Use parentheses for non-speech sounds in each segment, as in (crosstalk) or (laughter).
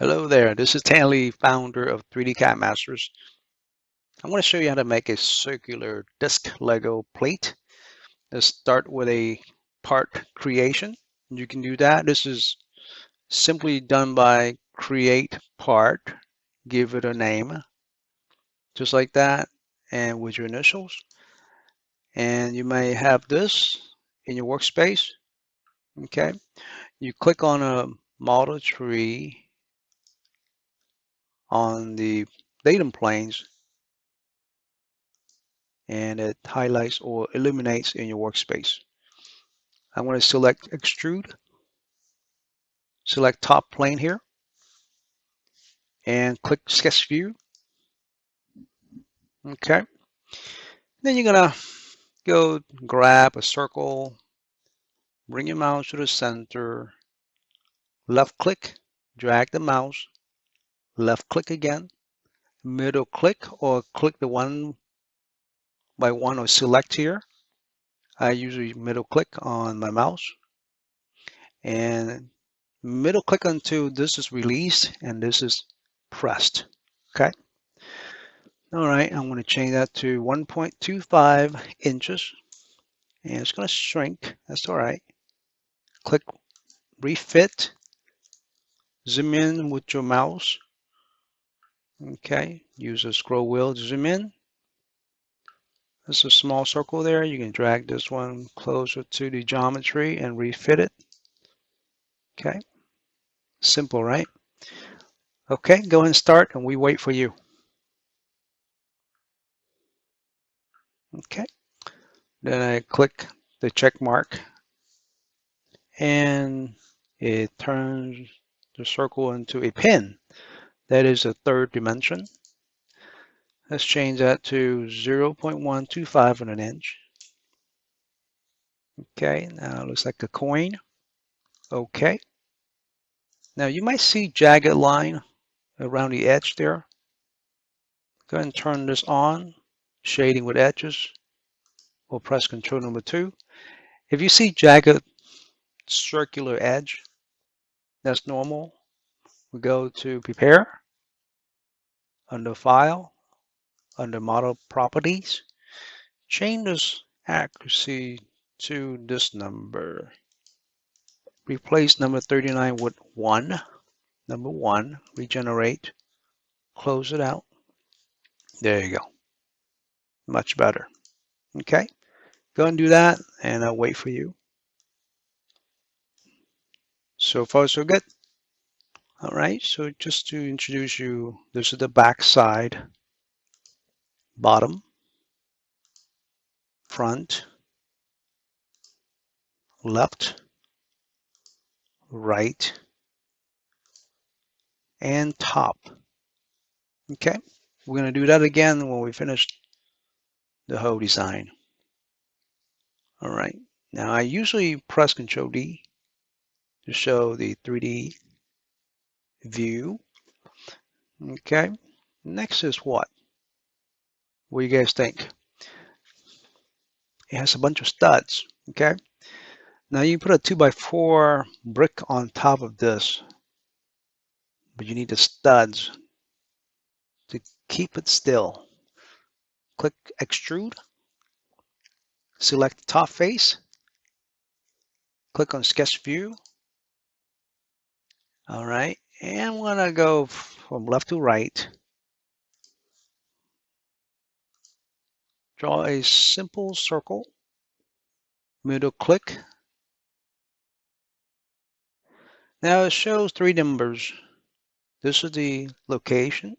Hello there, this is Tan Lee, founder of 3D CAD Masters. I want to show you how to make a circular disc Lego plate. Let's start with a part creation. You can do that. This is simply done by create part, give it a name, just like that, and with your initials. And you may have this in your workspace. Okay, you click on a model tree on the datum planes and it highlights or illuminates in your workspace. I'm going to select extrude, select top plane here, and click sketch view. Okay. Then you're going to go grab a circle, bring your mouse to the center, left click, drag the mouse, left click again, middle click or click the one by one or select here. I usually middle click on my mouse and middle click until this is released and this is pressed. Okay. All right, I'm going to change that to 1.25 inches and it's going to shrink. That's all right. Click refit, zoom in with your mouse Okay, use a scroll wheel to zoom in. There's a small circle there. You can drag this one closer to the geometry and refit it. Okay, simple, right? Okay, go and start and we wait for you. Okay, then I click the check mark and it turns the circle into a pin. That is the third dimension. Let's change that to 0.125 in an inch. Okay, now it looks like a coin. Okay. Now you might see jagged line around the edge there. Go ahead and turn this on, shading with edges. We'll press control number two. If you see jagged circular edge, that's normal. We go to prepare under File, under Model Properties, change this accuracy to this number. Replace number 39 with 1. Number 1, regenerate, close it out. There you go. Much better. Okay, go and do that, and I'll wait for you. So far, so good. All right, so just to introduce you, this is the back side, bottom, front, left, right, and top. Okay, we're going to do that again when we finish the whole design. All right, now I usually press Control D to show the 3D view. Okay, next is what? What do you guys think? It has a bunch of studs, okay? Now you put a two by four brick on top of this, but you need the studs to keep it still. Click extrude, select top face, click on sketch view. All right, and I'm gonna go from left to right. Draw a simple circle, middle click. Now it shows three numbers. This is the location.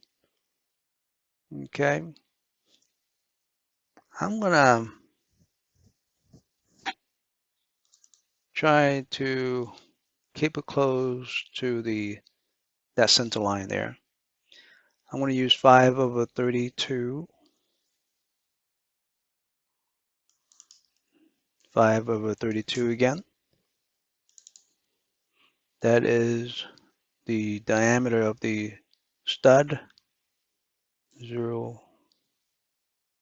Okay. I'm gonna try to keep it close to the that center line there. I'm going to use 5 over 32. 5 over 32 again. That is the diameter of the stud, 0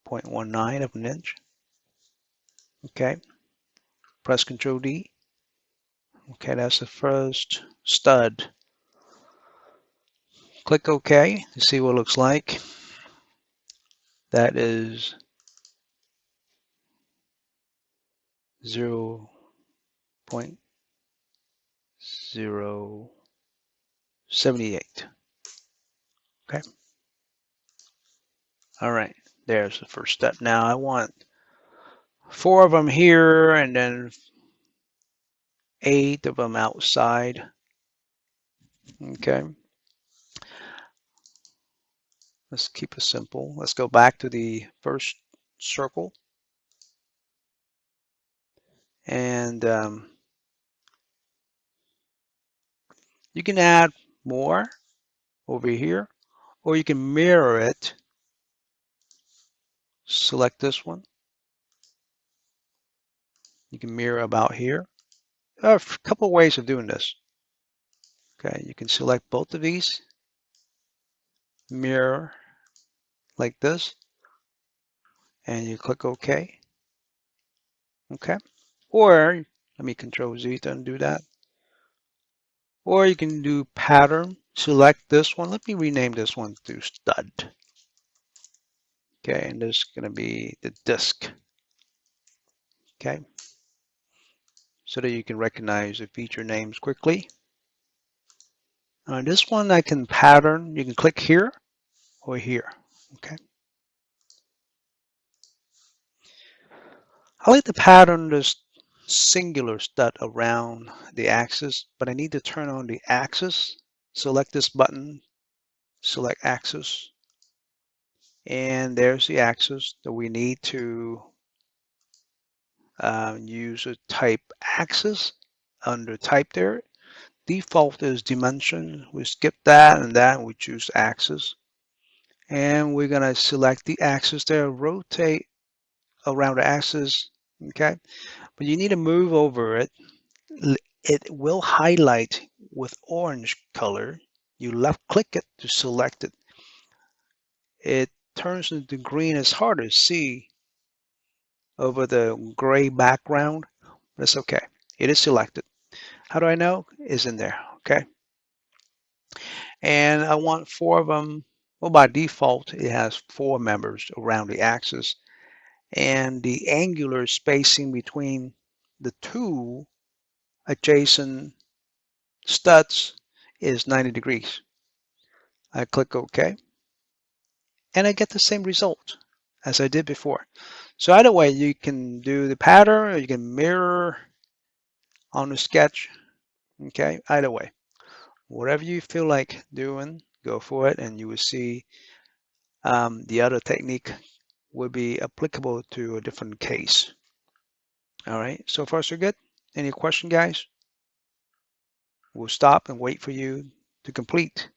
0.19 of an inch. Okay, press Control D. Okay, that's the first stud Click OK to see what it looks like. That is 0 0.078. Okay. All right, there's the first step. Now I want four of them here and then eight of them outside. Okay. Let's keep it simple. Let's go back to the first circle. And um, you can add more over here, or you can mirror it. Select this one. You can mirror about here. There are a couple of ways of doing this. Okay, you can select both of these, mirror like this, and you click OK. Okay, or let me Control Z to undo that. Or you can do pattern, select this one. Let me rename this one to stud. Okay, and this is going to be the disk. Okay, so that you can recognize the feature names quickly. Uh, this one I can pattern. You can click here or here. Okay. I like to pattern this singular stud around the axis, but I need to turn on the axis. Select this button, select axis, and there's the axis that we need to um, use a type axis under type there. Default is dimension. We skip that and that and we choose axis. And we're going to select the axis there, rotate around the axis. Okay. But you need to move over it. It will highlight with orange color. You left click it to select it. It turns into green. It's hard to see over the gray background. That's okay. It is selected. How do I know? Is in there. Okay. And I want four of them. Well, by default, it has four members around the axis. And the angular spacing between the two adjacent studs is 90 degrees. I click OK. And I get the same result as I did before. So either way, you can do the pattern or you can mirror on the sketch. Okay, either way. Whatever you feel like doing, go for it and you will see um, the other technique would be applicable to a different case. All right, so far so good. Any question, guys? We'll stop and wait for you to complete.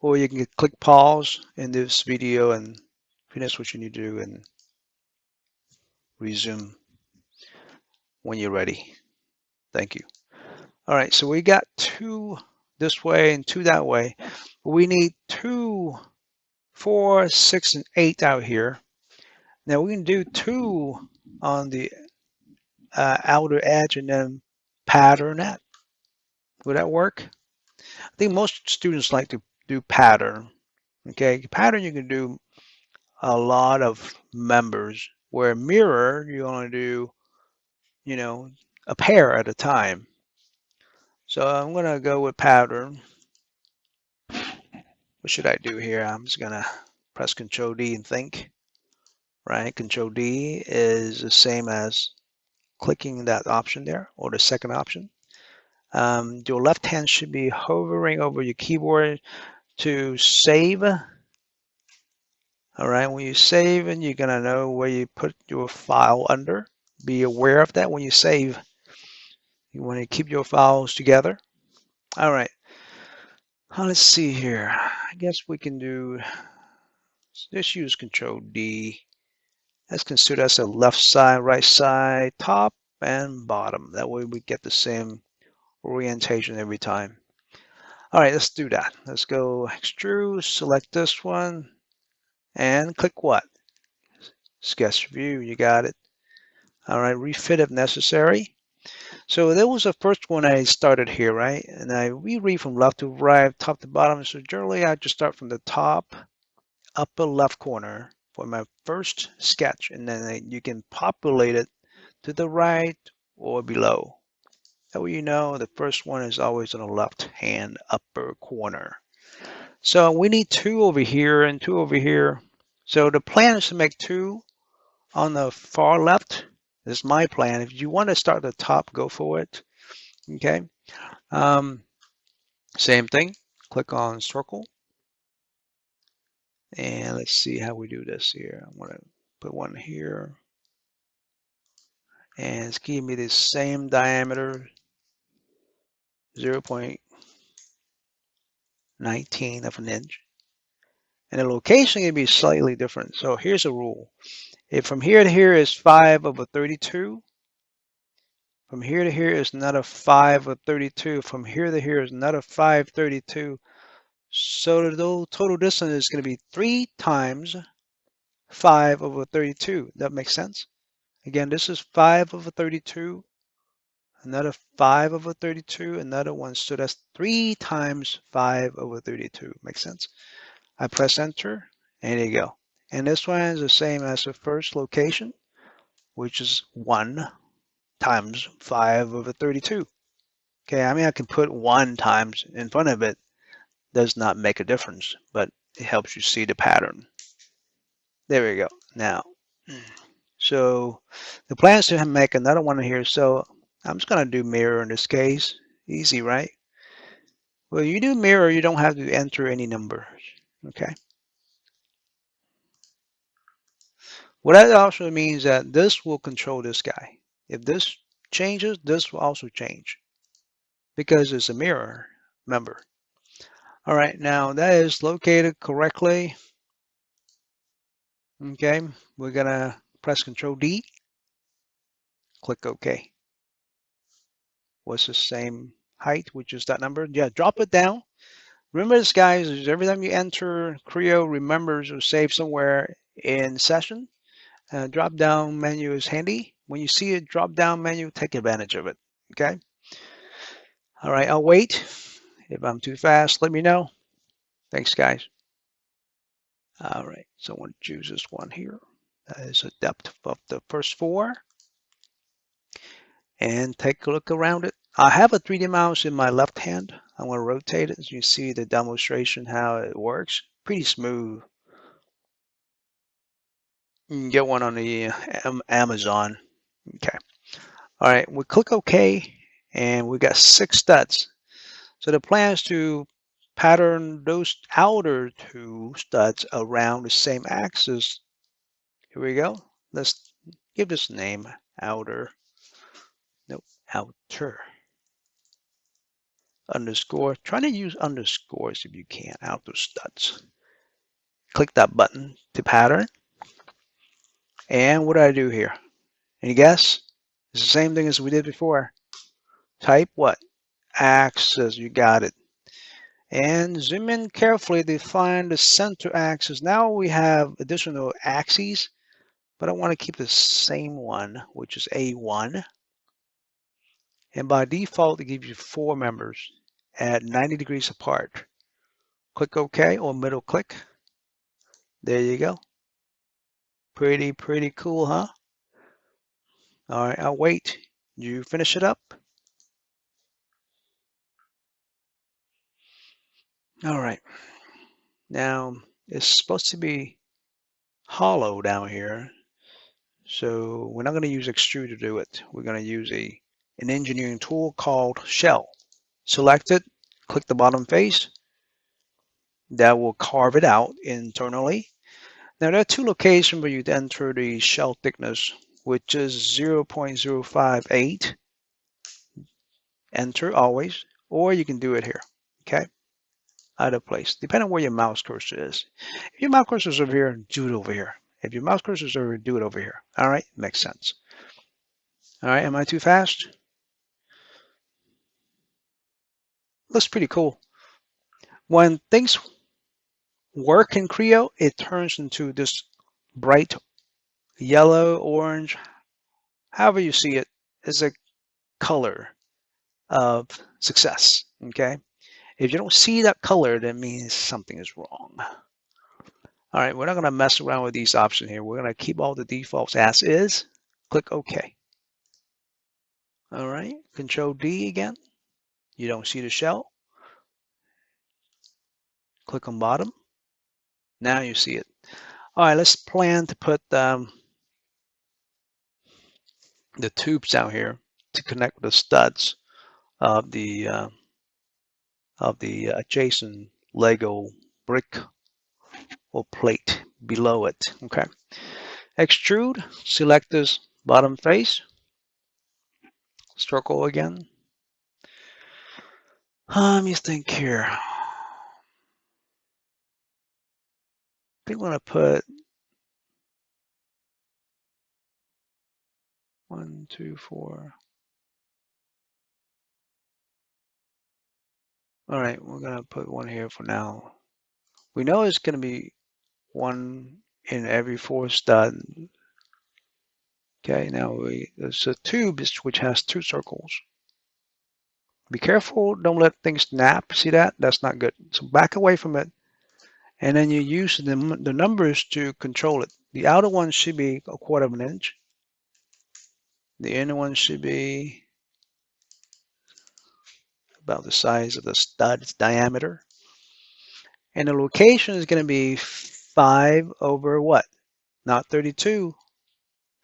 Or you can click pause in this video and finish what you need to do and resume when you're ready. Thank you. All right, so we got two this way and two that way. We need two, four, six, and eight out here. Now we can do two on the uh, outer edge and then pattern that. Would that work? I think most students like to do pattern. Okay, pattern you can do a lot of members where mirror, you only do, you know, a pair at a time. So I'm going to go with pattern. What should I do here? I'm just going to press Control D and think. Right? Control D is the same as clicking that option there or the second option. Um, your left hand should be hovering over your keyboard to save all right, when you save and you're gonna know where you put your file under. Be aware of that when you save. You want to keep your files together. All right, uh, let's see here. I guess we can do, let's use Control D. Let's consider that's a left side, right side, top and bottom. That way we get the same orientation every time. All right, let's do that. Let's go extrude, select this one, and click what? Sketch view, you got it. All right, refit if necessary. So that was the first one I started here, right? And I reread from left to right, top to bottom. So generally I just start from the top, upper left corner for my first sketch. And then you can populate it to the right or below. That way you know the first one is always on the left hand upper corner. So we need two over here and two over here. So the plan is to make two on the far left this is my plan. If you want to start at the top, go for it. Okay. Um, same thing. Click on circle. And let's see how we do this here. I'm going to put one here. And it's giving me the same diameter, 0 0.19 of an inch. And the location can be slightly different. So here's a rule. If from here to here is 5 over 32, from here to here is another 5 over 32, from here to here is another 532. So the total distance is going to be 3 times 5 over 32. That makes sense? Again, this is 5 over 32, another 5 over 32, another one. So that's 3 times 5 over 32. Makes sense? I press enter, and there you go. And this one is the same as the first location, which is 1 times 5 over 32. Okay, I mean, I can put 1 times in front of it. Does not make a difference, but it helps you see the pattern. There we go. Now, so the plan is to make another one here. So I'm just going to do mirror in this case. Easy, right? Well, you do mirror, you don't have to enter any numbers. Okay. What that also means that this will control this guy. If this changes, this will also change because it's a mirror, member. All right, now that is located correctly. Okay, we're gonna press Control D, click OK. What's the same height, which is that number? Yeah, drop it down. Remember this, guys, every time you enter, Creo remembers or save somewhere in session. Uh, drop down menu is handy. When you see a drop down menu, take advantage of it. Okay. All right, I'll wait. If I'm too fast, let me know. Thanks, guys. All right, so I want to choose this one here. That is a depth of the first four. And take a look around it. I have a 3D mouse in my left hand. I'm going to rotate it as you see the demonstration how it works. Pretty smooth. You can get one on the um, Amazon. Okay. All right, we click OK, and we got six studs. So the plan is to pattern those outer two studs around the same axis. Here we go. Let's give this name outer. Nope, outer. Underscore. Try to use underscores if you can, outer studs. Click that button to pattern. And what do I do here? Any guess? It's the same thing as we did before. Type what? Axis, you got it. And zoom in carefully to find the center axis. Now we have additional axes, but I want to keep the same one, which is A1. And by default, it gives you four members at 90 degrees apart. Click OK or middle click. There you go. Pretty, pretty cool, huh? All right, I'll wait. You finish it up. All right. Now, it's supposed to be hollow down here. So we're not going to use extrude to do it. We're going to use a an engineering tool called shell. Select it, click the bottom face. That will carve it out internally. Now there are two locations where you'd enter the shell thickness, which is 0.058. Enter always, or you can do it here, okay? Either place, depending on where your mouse cursor is. If your mouse cursor is over here, do it over here. If your mouse cursor is over here, do it over here. All right, makes sense. All right, am I too fast? Looks pretty cool. When things work in Creo, it turns into this bright yellow, orange, however you see. It's a color of success, okay? If you don't see that color, that means something is wrong. All right, we're not gonna mess around with these options here. We're gonna keep all the defaults as is, click OK. All right, Control D again. You don't see the shell. Click on bottom. Now you see it. All right, let's plan to put um, the tubes down here to connect the studs of the uh, of the adjacent Lego brick or plate below it. Okay. Extrude, select this bottom face, circle again. Let me think here. I think going to put one, two, four. All right, we're going to put one here for now. We know it's going to be one in every four stud. Okay, now we, there's a tube which has two circles. Be careful, don't let things snap. See that? That's not good. So back away from it. And then you use the, the numbers to control it. The outer one should be a quarter of an inch. The inner one should be about the size of the stud's diameter. And the location is going to be 5 over what? Not 32,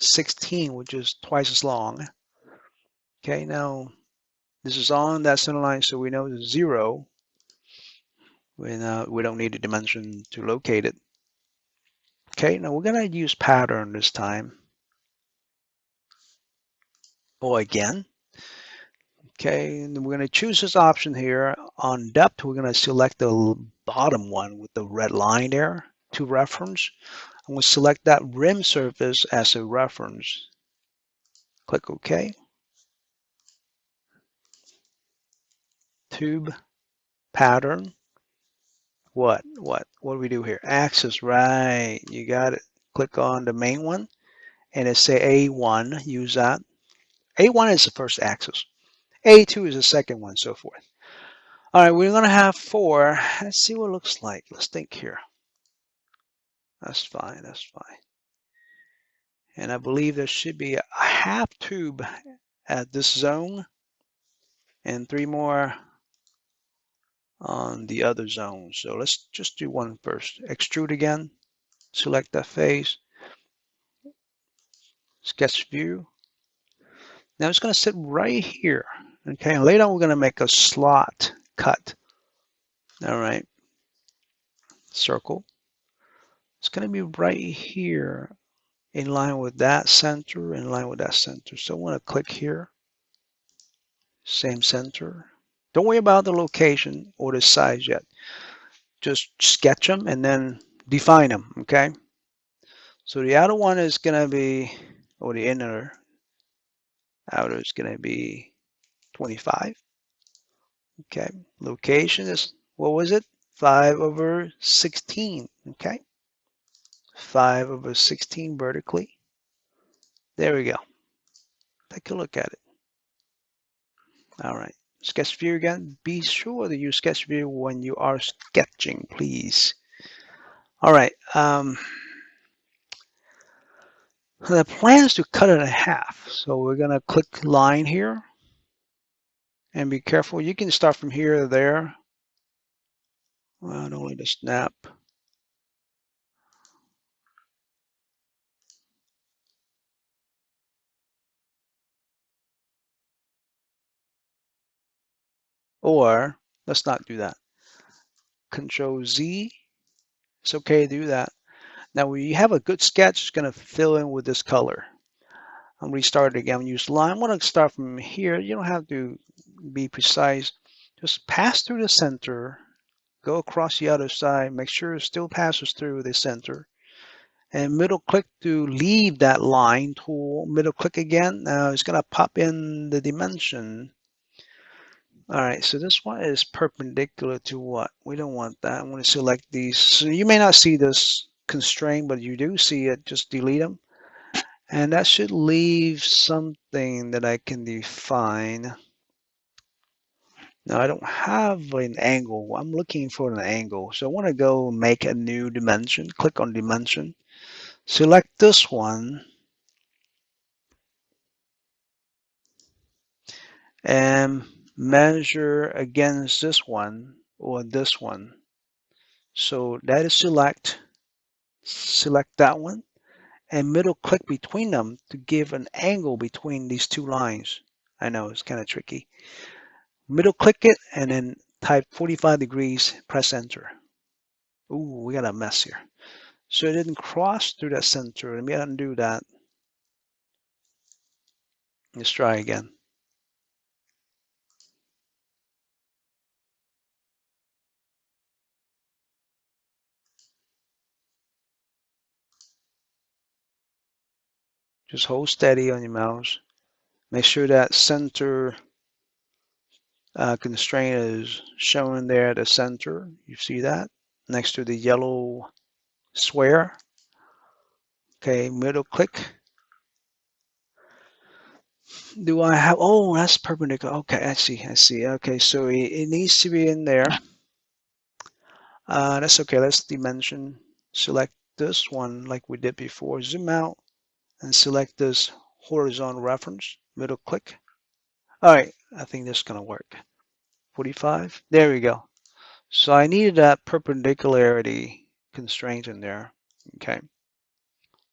16, which is twice as long. Okay, now this is on that center line, so we know it's 0. We, uh, we don't need a dimension to locate it. Okay, now we're going to use pattern this time. Or again, Okay, and we're going to choose this option here. On depth, we're going to select the bottom one with the red line there to reference. And we'll select that rim surface as a reference. Click OK. Tube pattern. What? What? What do we do here? Axis, right. You got it. Click on the main one and it say A1. Use that. A1 is the first axis. A2 is the second one, so forth. All right, we're going to have four. Let's see what it looks like. Let's think here. That's fine. That's fine. And I believe there should be a half tube at this zone and three more on the other zone. So let's just do one first. Extrude again. Select that face. Sketch view. Now it's going to sit right here. Okay, and later we're going to make a slot cut. All right, circle. It's going to be right here in line with that center, in line with that center. So I want to click here, same center. Don't worry about the location or the size yet. Just sketch them and then define them, okay? So the outer one is going to be, or the inner outer is going to be 25. Okay, location is, what was it? 5 over 16, okay? 5 over 16 vertically. There we go. Take a look at it. All right, sketch view again. Be sure to use sketch view when you are sketching, please. All right. Um, the plan is to cut it in half. So we're going to click line here and be careful. You can start from here to there. Well, only to snap. Or let's not do that. Control Z. It's okay to do that. Now, we have a good sketch, it's going to fill in with this color. I'm restart again. Use line. I'm to start from here. You don't have to be precise. Just pass through the center, go across the other side, make sure it still passes through the center. And middle click to leave that line tool, middle click again. Now it's gonna pop in the dimension. All right, so this one is perpendicular to what? We don't want that. I'm gonna select these. So you may not see this constraint, but you do see it, just delete them. And that should leave something that I can define. Now I don't have an angle. I'm looking for an angle. So I want to go make a new dimension. Click on dimension. Select this one. And measure against this one or this one. So that is select. Select that one and middle click between them to give an angle between these two lines. I know it's kind of tricky. Middle click it and then type 45 degrees, press enter. Ooh, we got a mess here. So it didn't cross through that center. Let me undo that. Let's try again. Just hold steady on your mouse. Make sure that center uh, constraint is shown there at the center. You see that next to the yellow square. Okay, middle click. Do I have, oh, that's perpendicular. Okay, I see, I see. Okay, so it, it needs to be in there. Uh, that's okay, let's dimension. Select this one like we did before. Zoom out and select this horizontal reference, middle click. All right, I think this is gonna work. 45, there we go. So I needed that perpendicularity constraint in there, okay?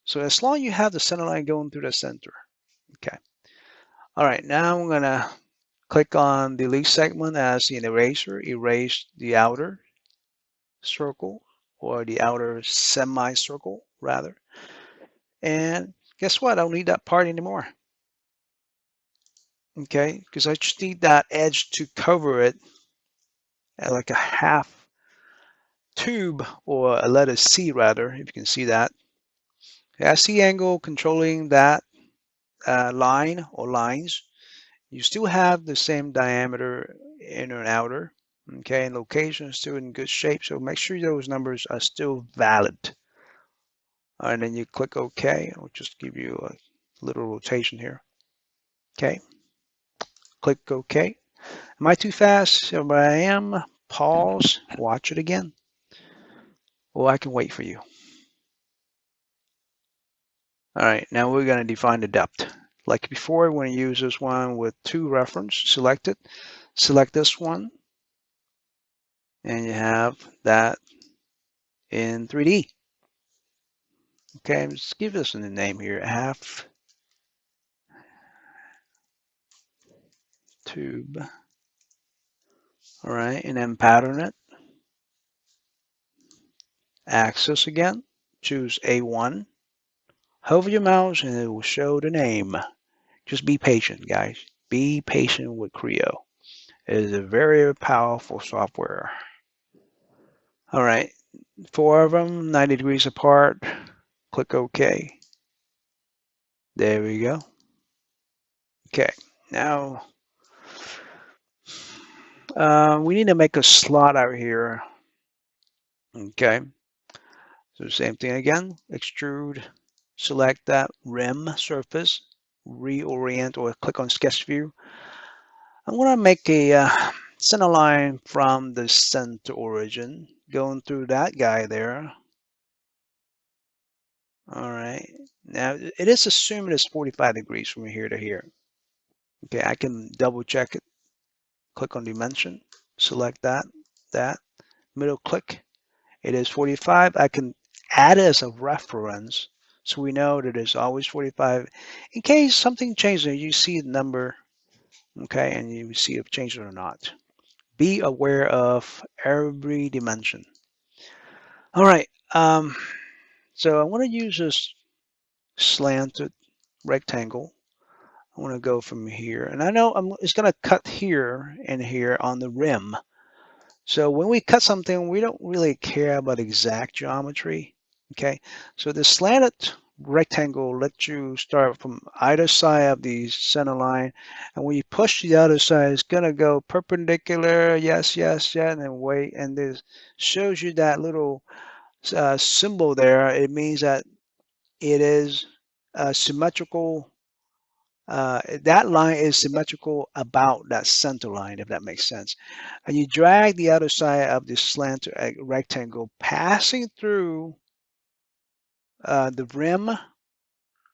So as long as you have the center line going through the center, okay. All right, now I'm gonna click on the delete segment as an eraser, erase the outer circle or the outer semicircle rather. And guess what? I don't need that part anymore. Okay, because I just need that edge to cover it at like a half tube or a letter C rather, if you can see that. I see angle controlling that uh, line or lines. You still have the same diameter inner and outer. Okay, and location is still in good shape. So make sure those numbers are still valid and then you click OK. I'll just give you a little rotation here. Okay, click OK. Am I too fast? If I am, pause, watch it again. Well, I can wait for you. All right, now we're going to define the depth. Like before, we're going to use this one with two reference. Select it. Select this one. And you have that in 3D. Okay, let's give this a name here. Half tube. All right, and then pattern it. Axis again. Choose A1. Hover your mouse and it will show the name. Just be patient, guys. Be patient with Creo. It is a very powerful software. All right, four of them, 90 degrees apart. Click OK. There we go. Okay, now uh, we need to make a slot out here. Okay, so same thing again, extrude, select that rim surface, reorient or click on sketch view. I'm going to make a uh, center line from the center origin, going through that guy there. All right. Now it is assumed it's 45 degrees from here to here. Okay, I can double check it. Click on dimension, select that, that, middle click. It is 45. I can add it as a reference so we know that it's always 45. In case something changes, you see the number, okay, and you see if it changed or not. Be aware of every dimension. All right. Um, so I want to use this slanted rectangle. I want to go from here. And I know I'm, it's going to cut here and here on the rim. So when we cut something, we don't really care about exact geometry. Okay, so the slanted rectangle lets you start from either side of the center line. And when you push the other side, it's going to go perpendicular. Yes, yes, yeah, and then wait. And this shows you that little uh, symbol there, it means that it is uh, symmetrical uh, that line is symmetrical about that center line, if that makes sense. And you drag the other side of the slant uh, rectangle passing through uh, the rim.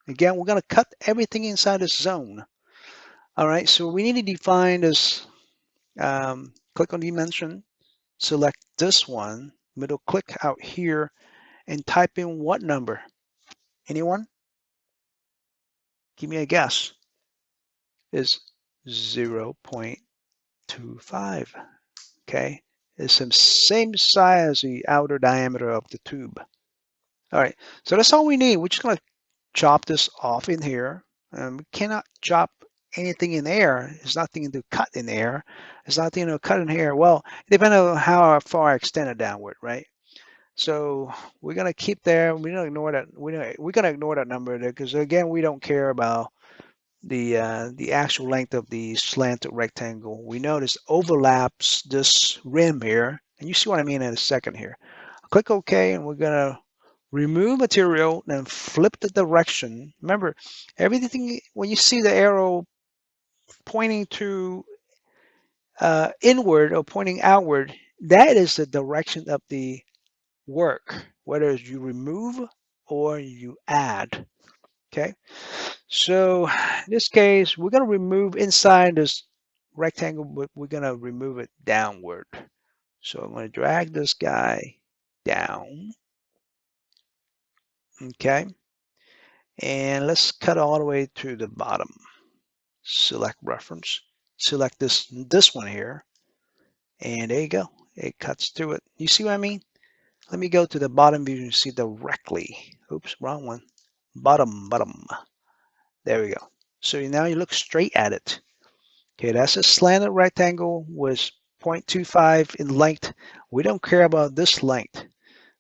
Again, we're going to cut everything inside this zone. All right, so we need to define this. Um, click on dimension, select this one, middle click out here, and type in what number? Anyone? Give me a guess is 0.25. Okay, it's the same size as the outer diameter of the tube. All right, so that's all we need. We're just gonna chop this off in here. Um, we cannot chop anything in air. There's nothing to cut in air. There's nothing to cut in here. Well, depending on how far I extend it downward, right? So we're gonna keep there. We don't ignore that. We don't, we're gonna ignore that number there because again, we don't care about the uh, the actual length of the slanted rectangle. We notice overlaps this rim here, and you see what I mean in a second here. Click OK, and we're gonna remove material, then flip the direction. Remember, everything when you see the arrow pointing to uh, inward or pointing outward, that is the direction of the work, whether you remove or you add. Okay, so in this case, we're going to remove inside this rectangle, but we're going to remove it downward. So I'm going to drag this guy down. Okay, and let's cut all the way to the bottom. Select reference, select this this one here, and there you go. It cuts through it. You see what I mean? Let me go to the bottom view and see directly. Oops, wrong one bottom, bottom. There we go. So now you look straight at it. Okay, that's a slanted rectangle with 0.25 in length. We don't care about this length.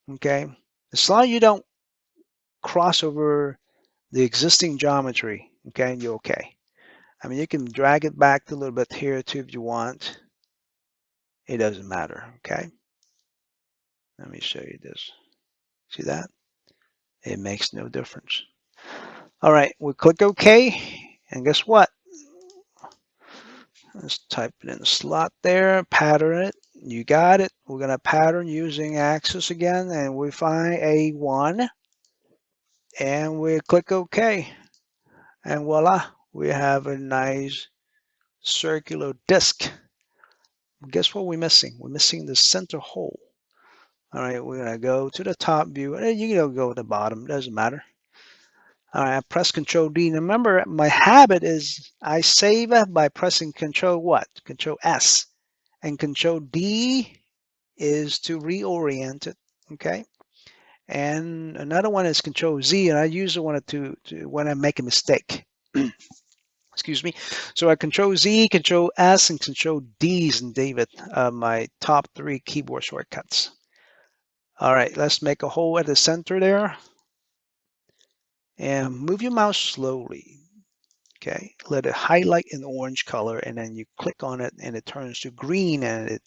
Okay, as long as you don't cross over the existing geometry, okay, you're okay. I mean, you can drag it back a little bit here too if you want. It doesn't matter, okay? Let me show you this. See that? it makes no difference. All right, we click OK, and guess what? Let's type it in the slot there, pattern it. You got it. We're going to pattern using axis again, and we find A1, and we click OK. And voila, we have a nice circular disc. Guess what we're missing? We're missing the center hole. All right, we're gonna go to the top view. and You can go to the bottom, doesn't matter. All right, I press Control D. Now remember, my habit is I save by pressing Control what? Control S. And Control D is to reorient it, okay? And another one is Control Z, and I usually want to, to when I make a mistake. Excuse me. So I Control Z, Control S, and Control D's in David, uh, my top three keyboard shortcuts. All right, let's make a hole at the center there. And move your mouse slowly. Okay, let it highlight in orange color and then you click on it and it turns to green and it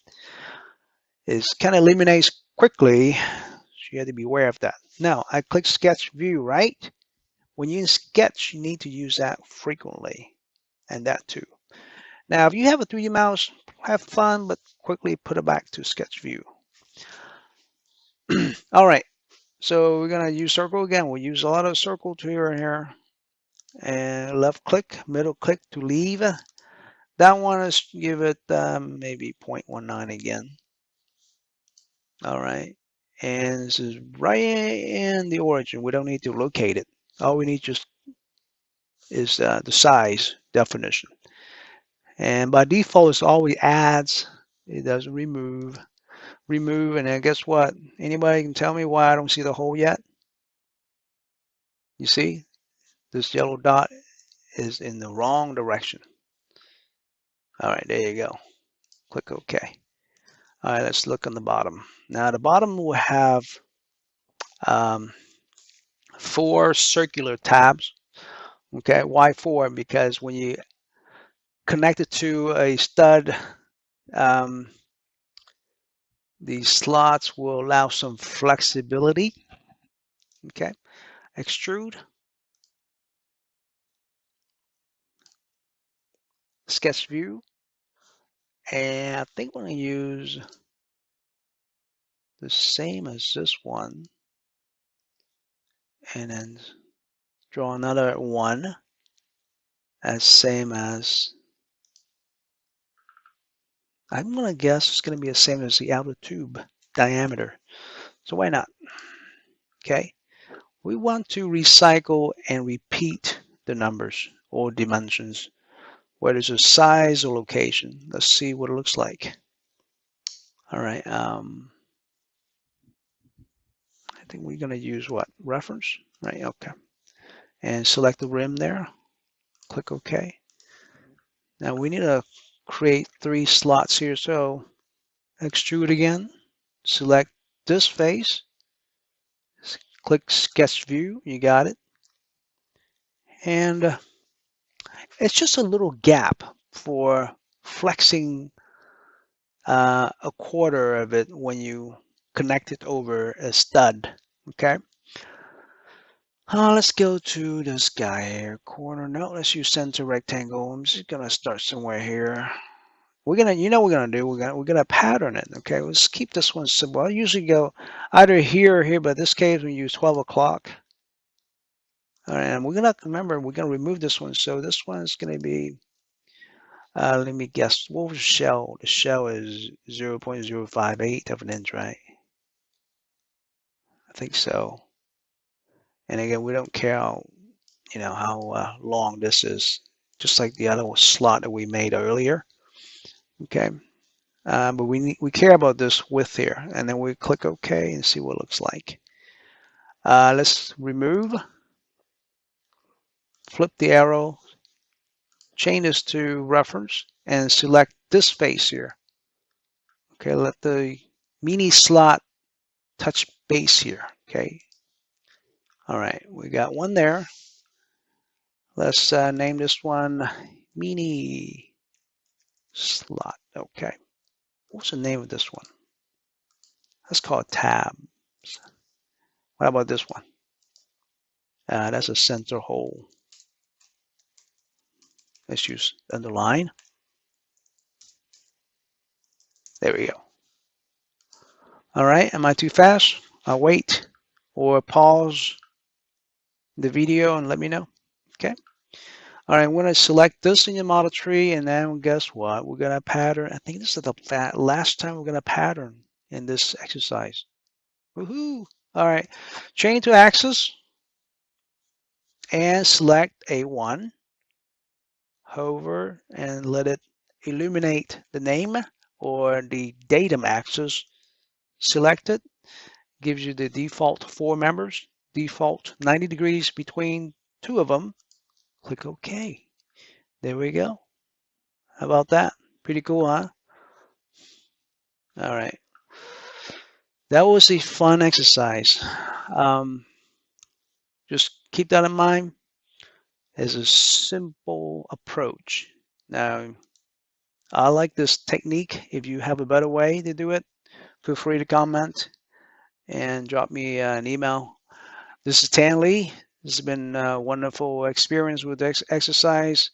is kind of eliminates quickly. So you have to be aware of that. Now I click sketch view, right? When you in sketch, you need to use that frequently and that too. Now, if you have a 3D mouse, have fun, but quickly put it back to sketch view. (clears throat) All right, so we're gonna use circle again. We'll use a lot of circle to here and here. And left click, middle click to leave. That one is give it um, maybe 0.19 again. All right, and this is right in the origin. We don't need to locate it. All we need just is uh, the size definition. And by default, it's always adds. It doesn't remove remove, and then guess what? Anybody can tell me why I don't see the hole yet? You see, this yellow dot is in the wrong direction. All right, there you go. Click OK. All right, let's look on the bottom. Now the bottom will have um, four circular tabs. Okay, why four? Because when you connect it to a stud, um, these slots will allow some flexibility. Okay, extrude. Sketch view. And I think we're gonna use the same as this one. And then draw another one as same as I'm going to guess it's going to be the same as the outer tube diameter. So why not? Okay. We want to recycle and repeat the numbers or dimensions, whether it's a size or location. Let's see what it looks like. All right. Um, think we're going to use what? Reference? Right. Okay. And select the rim there. Click OK. Now we need to create three slots here. So extrude again, select this face, click sketch view, you got it. And uh, it's just a little gap for flexing uh, a quarter of it when you connect it over a stud, okay? Uh, let's go to this guy here, corner. No, let's use center rectangle. I'm just gonna start somewhere here. We're gonna, you know, we're gonna do. We're gonna, we're gonna pattern it. Okay, let's keep this one simple. I usually go either here or here, but this case we use 12 o'clock. All right, and we're gonna remember we're gonna remove this one. So this one is gonna be. Uh, let me guess. What was the shell? The shell is 0 0.058 of an inch, right? I think so. And again, we don't care how, you know, how uh, long this is, just like the other slot that we made earlier. Okay. Uh, but we need, we care about this width here, and then we click OK and see what it looks like. Uh, let's remove, flip the arrow, change this to reference, and select this face here. Okay, let the mini slot touch base here. Okay, all right, we got one there. Let's uh, name this one mini slot. Okay. What's the name of this one? Let's call it tabs. What about this one? Uh, that's a center hole. Let's use underline. There we go. All right, am I too fast? I'll wait or pause the video and let me know. Okay. All right, I'm going to select this in your model tree, and then guess what? We're going to pattern. I think this is the last time we're going to pattern in this exercise. Woohoo! All right, chain to axis and select A1. Hover and let it illuminate the name or the datum axis. Select it. Gives you the default four members default 90 degrees between two of them, click OK. There we go. How about that? Pretty cool, huh? All right. That was a fun exercise. Um, just keep that in mind as a simple approach. Now, I like this technique. If you have a better way to do it, feel free to comment and drop me uh, an email this is Tan Lee. This has been a wonderful experience with ex exercise.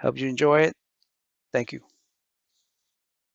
Hope you enjoy it. Thank you.